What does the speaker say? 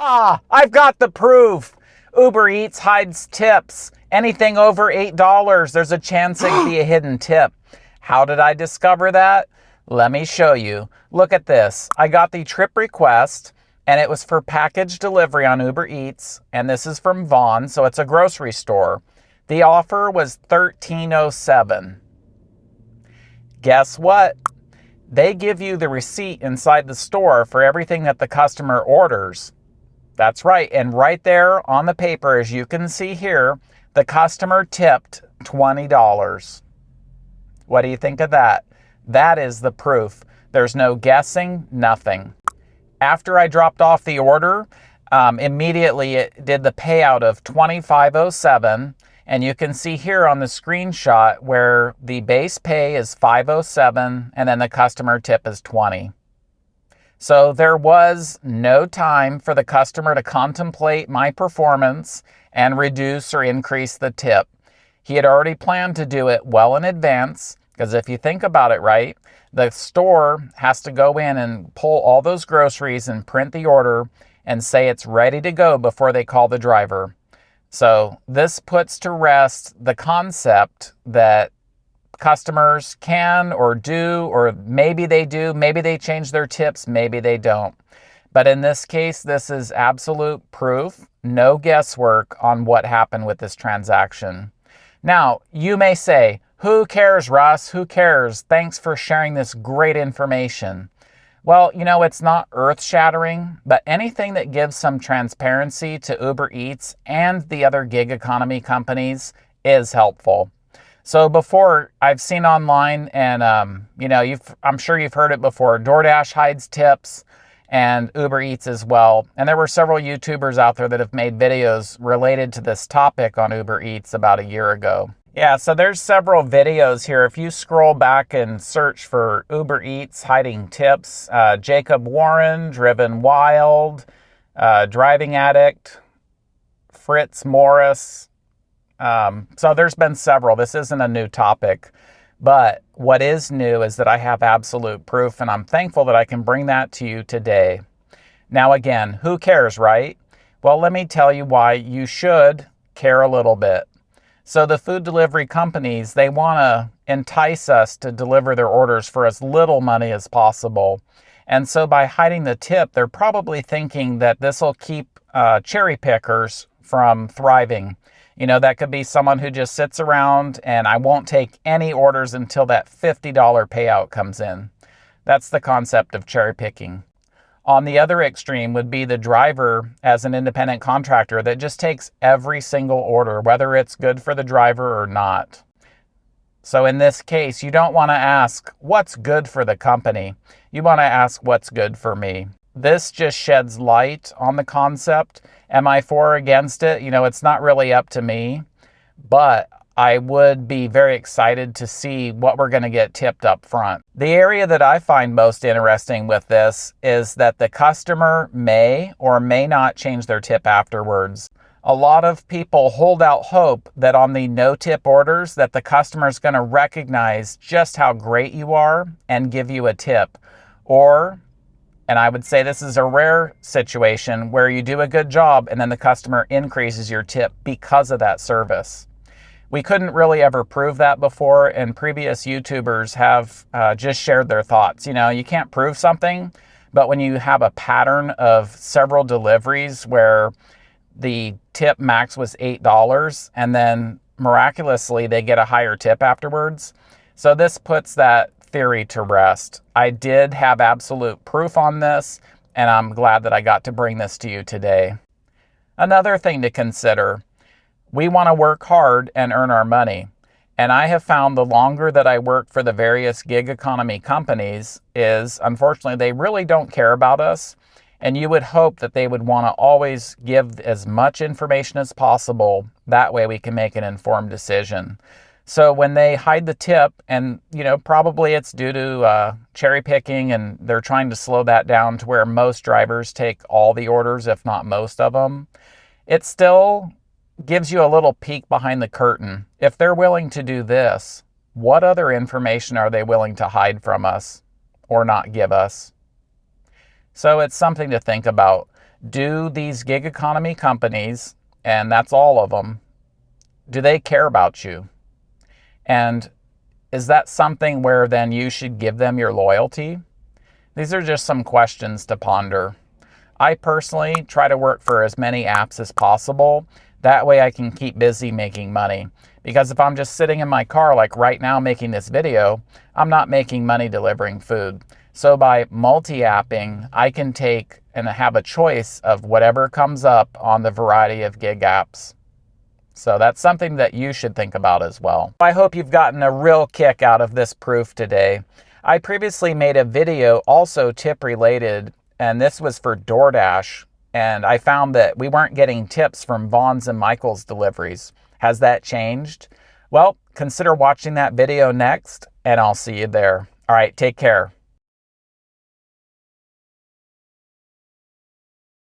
Ah, I've got the proof. Uber Eats hides tips. Anything over $8, there's a chance it could be a hidden tip. How did I discover that? Let me show you. Look at this. I got the trip request and it was for package delivery on Uber Eats. And this is from Vons, so it's a grocery store. The offer was $13.07. Guess what? They give you the receipt inside the store for everything that the customer orders. That's right. And right there on the paper, as you can see here, the customer tipped $20. What do you think of that? That is the proof. There's no guessing, nothing. After I dropped off the order, um, immediately it did the payout of 2507 and you can see here on the screenshot where the base pay is 507 and then the customer tip is 20. So there was no time for the customer to contemplate my performance and reduce or increase the tip. He had already planned to do it well in advance because if you think about it right, the store has to go in and pull all those groceries and print the order and say it's ready to go before they call the driver. So this puts to rest the concept that customers can or do, or maybe they do, maybe they change their tips, maybe they don't. But in this case, this is absolute proof, no guesswork on what happened with this transaction. Now, you may say, who cares, Russ? Who cares? Thanks for sharing this great information. Well, you know, it's not earth shattering, but anything that gives some transparency to Uber Eats and the other gig economy companies is helpful. So before I've seen online, and um, you know, you've I'm sure you've heard it before. DoorDash hides tips, and Uber Eats as well. And there were several YouTubers out there that have made videos related to this topic on Uber Eats about a year ago. Yeah, so there's several videos here. If you scroll back and search for Uber Eats hiding tips, uh, Jacob Warren, Driven Wild, uh, Driving Addict, Fritz Morris. Um, so there's been several. This isn't a new topic. But what is new is that I have absolute proof, and I'm thankful that I can bring that to you today. Now, again, who cares, right? Well, let me tell you why you should care a little bit. So the food delivery companies, they want to entice us to deliver their orders for as little money as possible. And so by hiding the tip, they're probably thinking that this will keep uh, cherry pickers from thriving. You know, that could be someone who just sits around and I won't take any orders until that $50 payout comes in. That's the concept of cherry picking. On the other extreme would be the driver as an independent contractor that just takes every single order, whether it's good for the driver or not. So in this case, you don't want to ask, what's good for the company? You want to ask, what's good for me? This just sheds light on the concept. Am I for or against it? You know, it's not really up to me, but I would be very excited to see what we're going to get tipped up front. The area that I find most interesting with this is that the customer may or may not change their tip afterwards. A lot of people hold out hope that on the no tip orders that the customer is going to recognize just how great you are and give you a tip. Or and I would say this is a rare situation where you do a good job and then the customer increases your tip because of that service we couldn't really ever prove that before, and previous YouTubers have uh, just shared their thoughts. You know, you can't prove something, but when you have a pattern of several deliveries where the tip max was $8 and then miraculously they get a higher tip afterwards. So this puts that theory to rest. I did have absolute proof on this, and I'm glad that I got to bring this to you today. Another thing to consider we want to work hard and earn our money. And I have found the longer that I work for the various gig economy companies is unfortunately they really don't care about us. And you would hope that they would want to always give as much information as possible. That way we can make an informed decision. So when they hide the tip, and you know, probably it's due to uh, cherry picking, and they're trying to slow that down to where most drivers take all the orders, if not most of them. It still gives you a little peek behind the curtain. If they're willing to do this, what other information are they willing to hide from us or not give us? So it's something to think about. do these gig economy companies, and that's all of them, do they care about you? And is that something where then you should give them your loyalty? These are just some questions to ponder. I personally try to work for as many apps as possible. That way I can keep busy making money. Because if I'm just sitting in my car like right now making this video, I'm not making money delivering food. So by multi-apping, I can take and have a choice of whatever comes up on the variety of gig apps. So that's something that you should think about as well. I hope you've gotten a real kick out of this proof today. I previously made a video also tip related, and this was for DoorDash. And I found that we weren't getting tips from Vons and Michael's deliveries. Has that changed? Well, consider watching that video next, and I'll see you there. All right, take care.